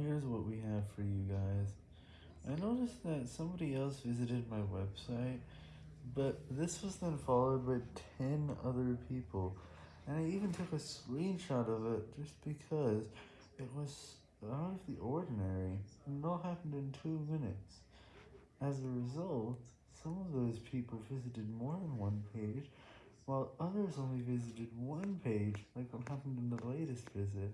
Here's what we have for you guys. I noticed that somebody else visited my website, but this was then followed by 10 other people, and I even took a screenshot of it just because it was out of the ordinary, and it all happened in 2 minutes. As a result, some of those people visited more than one page, while others only visited one page, like what happened in the latest visit.